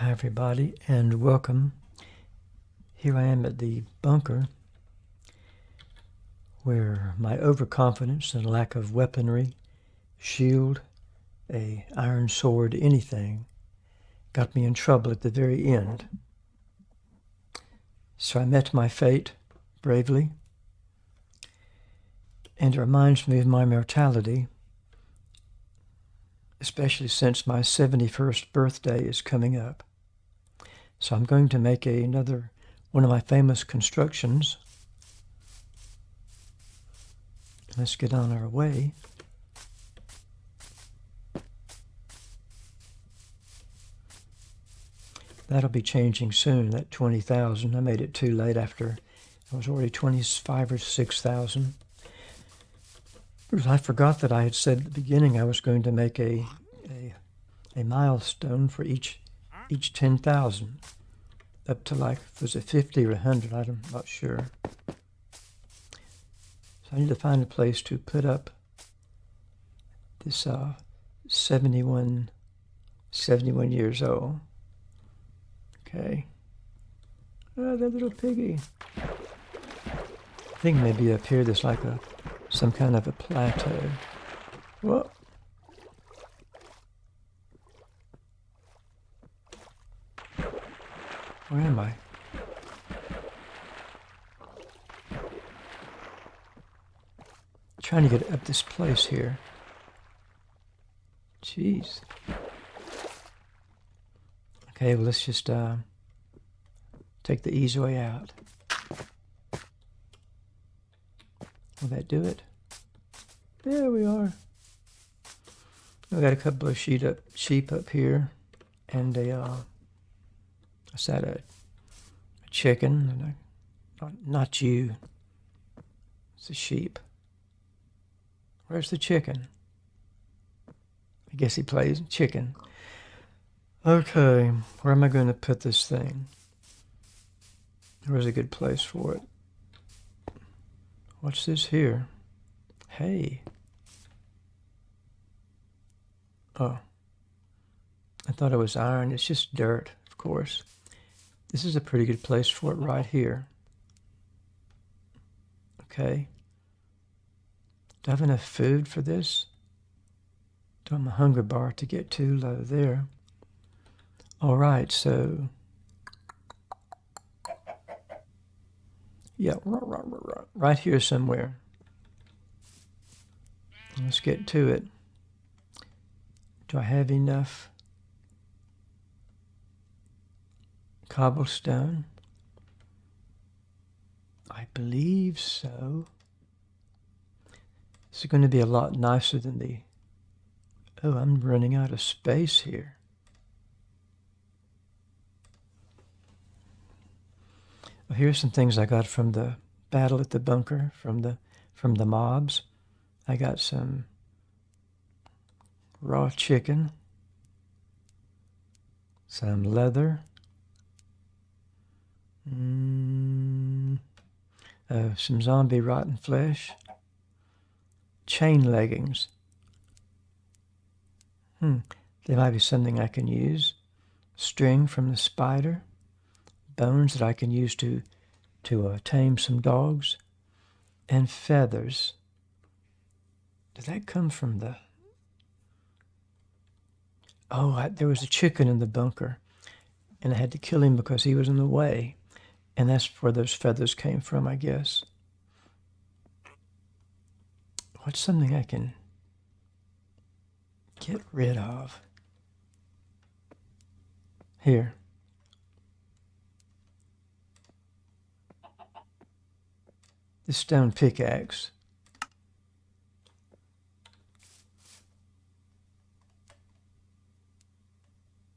Hi, everybody, and welcome. Here I am at the bunker where my overconfidence and lack of weaponry, shield, a iron sword, anything, got me in trouble at the very end. So I met my fate bravely, and it reminds me of my mortality especially since my 71st birthday is coming up. So I'm going to make a, another one of my famous constructions. Let's get on our way. That'll be changing soon, that 20,000. I made it too late after I was already 25 or 6,000. I forgot that I had said at the beginning I was going to make a, a, a milestone for each each 10,000 up to like, was it 50 or 100? I'm not sure. So I need to find a place to put up this uh, 71, 71 years old. Okay. Oh, that little piggy. I think maybe up here there's like a some kind of a plateau. What? Where am I? trying to get up this place here. Jeez. Okay, well, let's just uh, take the easy way out. Will that do it? There we are. I got a couple of sheep up, sheep up here, and a uh, I said a, a chicken, and a, not, not you. It's a sheep. Where's the chicken? I guess he plays chicken. Okay, where am I going to put this thing? Where's a good place for it? What's this here? Hey. Oh. I thought it was iron. It's just dirt, of course. This is a pretty good place for it right here. Okay. Do I have enough food for this? Do I have a hunger bar to get too low there? All right, so yeah, right here somewhere. Let's get to it. Do I have enough cobblestone? I believe so. Is going to be a lot nicer than the... Oh, I'm running out of space here. Well, here's some things I got from the battle at the bunker, from the from the mobs. I got some raw chicken, some leather, mm, uh, some zombie rotten flesh, chain leggings. Hmm, they might be something I can use. String from the spider, bones that I can use to, to uh, tame some dogs, and feathers. Did that come from the... Oh, I, there was a chicken in the bunker, and I had to kill him because he was in the way. And that's where those feathers came from, I guess. What's something I can get rid of? Here. The stone pickaxe.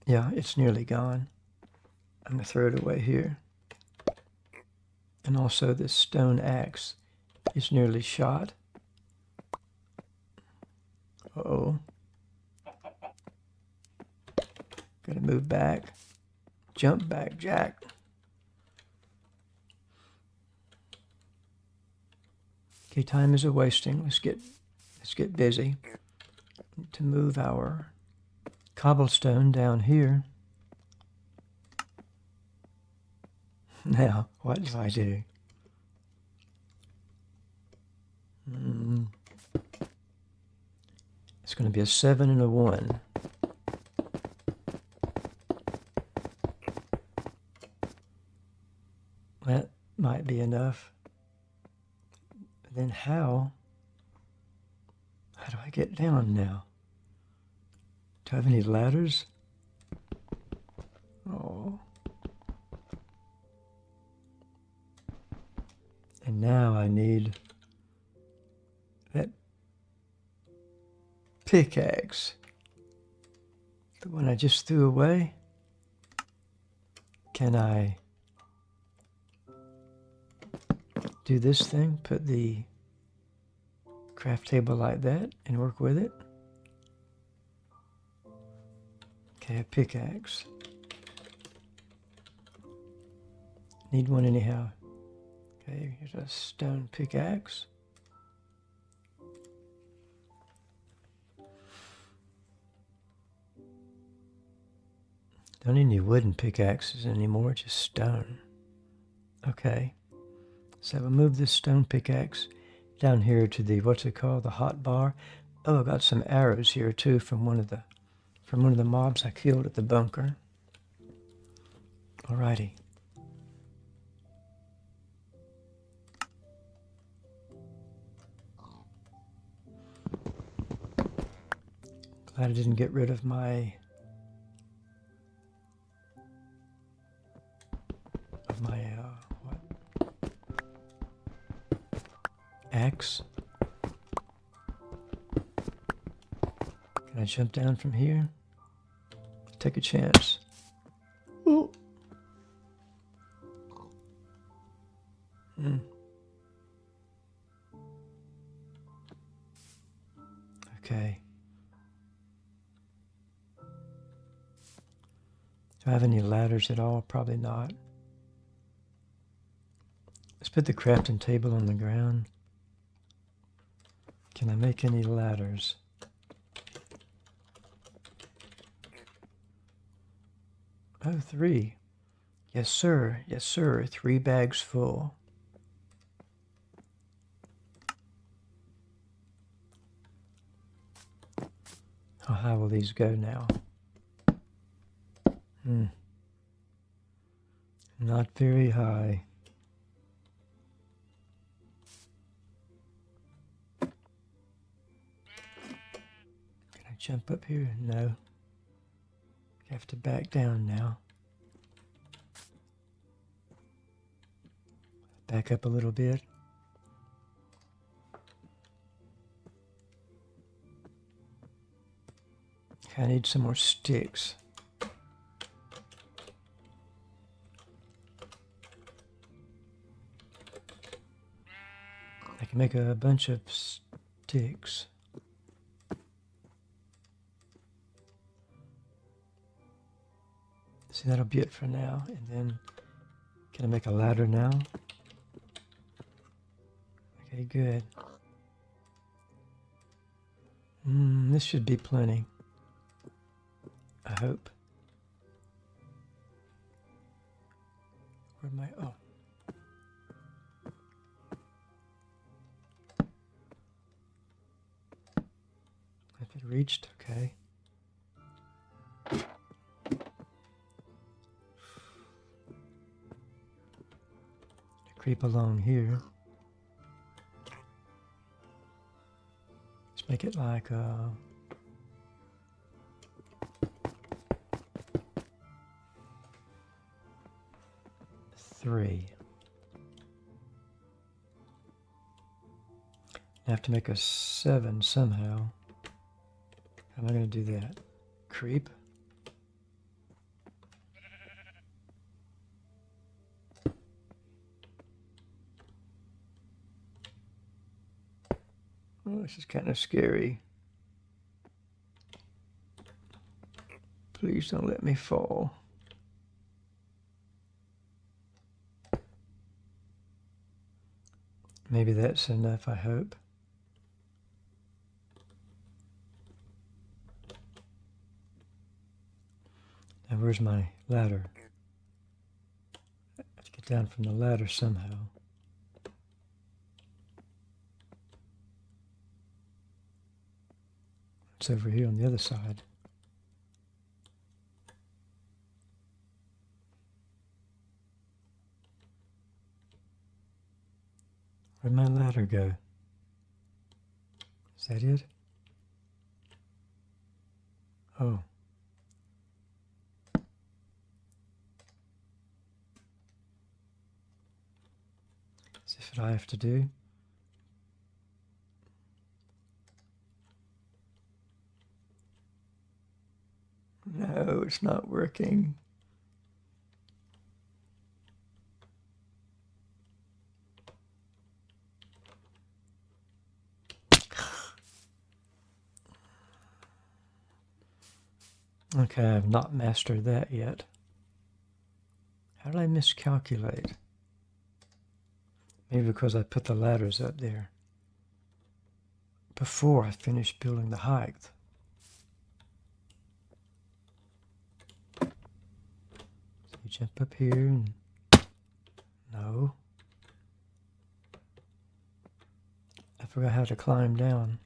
Yeah, it's nearly gone. I'm going to throw it away here. And also this stone axe is nearly shot. Uh oh Gotta move back. Jump back, Jack. Okay, time is a wasting. Let's get let's get busy to move our cobblestone down here. Now, what do I do? Mm. It's going to be a 7 and a 1. That might be enough. Then how? How do I get down now? Do I have any ladders? And now I need that pickaxe. The one I just threw away. Can I do this thing? Put the craft table like that and work with it. Okay, a pickaxe. Need one anyhow. Okay, here's a stone pickaxe. Don't need any wooden pickaxes anymore, just stone. Okay, so we'll move this stone pickaxe down here to the, what's it called, the hot bar. Oh, I got some arrows here too from one of the, from one of the mobs I killed at the bunker. Alrighty. I didn't get rid of my of my uh, what axe. Can I jump down from here? Take a chance. Ooh. Hmm. Okay. Do I have any ladders at all? Probably not. Let's put the crafting table on the ground. Can I make any ladders? Oh, three. Yes, sir. Yes, sir. Three bags full. Oh, how high will these go now? Hmm. Not very high. Can I jump up here? No. I have to back down now. Back up a little bit. I need some more sticks. I can make a bunch of sticks. See, that'll be it for now. And then, can I make a ladder now? Okay, good. Mm, this should be plenty. I hope. Where am I? Oh. Reached, okay. Creep along here. Let's make it like a... three. I have to make a seven somehow. How am I going to do that? Creep? Oh, this is kind of scary. Please don't let me fall. Maybe that's enough, I hope. Where's my ladder? Let's get down from the ladder somehow. It's over here on the other side. Where'd my ladder go? Is that it? Oh. What I have to do? No, it's not working. Okay, I've not mastered that yet. How did I miscalculate? Maybe because I put the ladders up there before I finished building the height. So you jump up here and no. I forgot how to climb down.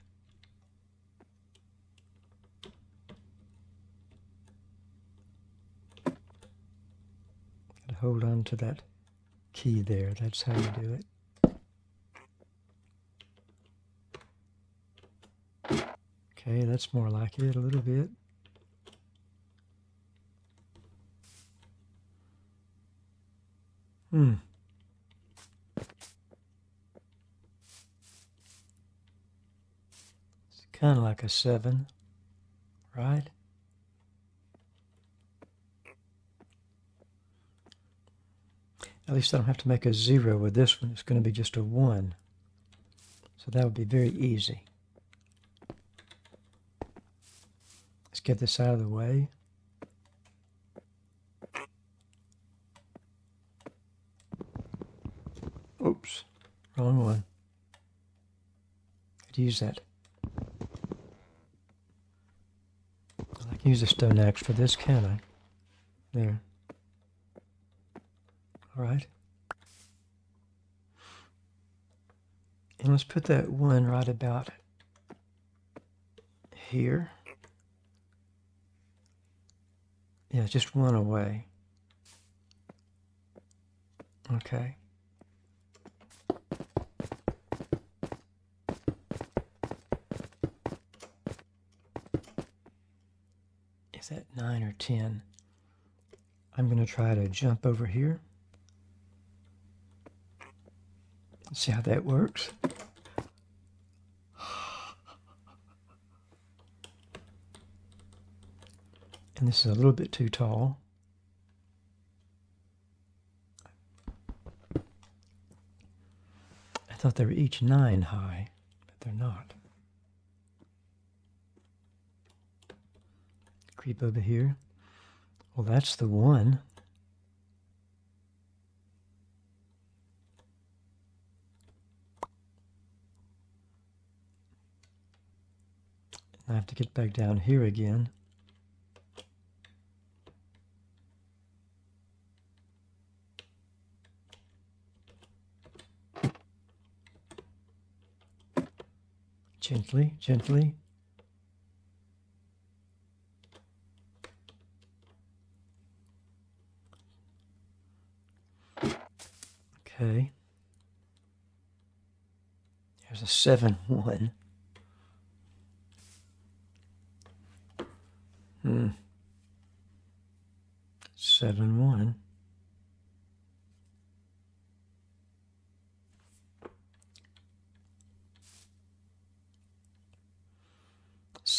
hold on to that key there. That's how you do it. Okay, that's more like it a little bit. Hmm. It's kind of like a seven, right? At least I don't have to make a zero with this one. It's going to be just a one. So that would be very easy. Let's get this out of the way. Oops, wrong one. i could use that. I can use a stone axe for this, can I? There. All right. And let's put that one right about here. Yeah, just one away. Okay. Is that 9 or 10? I'm going to try to jump over here. See how that works? And this is a little bit too tall. I thought they were each nine high, but they're not. Creep over here. Well, that's the one. I have to get back down here again. Gently, gently. Okay. There's a 7-1. Hmm. Seven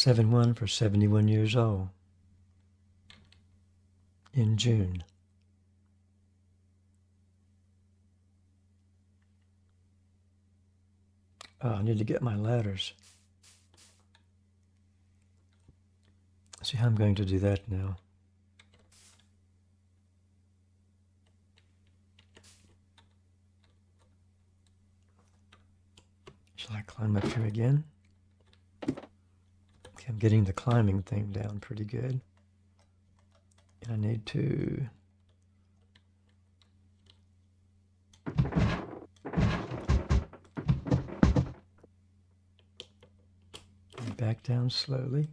one. Seven one for seventy one years old. In June. Oh, I need to get my ladders. See how I'm going to do that now. Shall I climb up here again? I'm getting the climbing thing down pretty good. And I need to Back down slowly.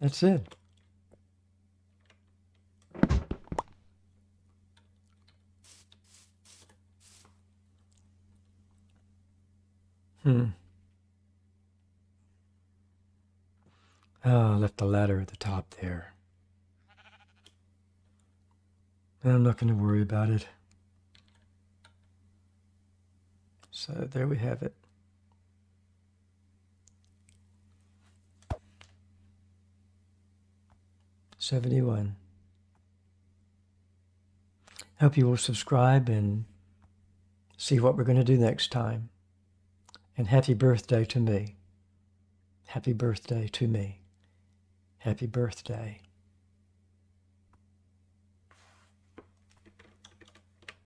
That's it. Hmm. Oh, I left the ladder at the top there. I'm not going to worry about it. So there we have it. Seventy-one. Hope you will subscribe and see what we're going to do next time. And happy birthday to me. Happy birthday to me. Happy birthday.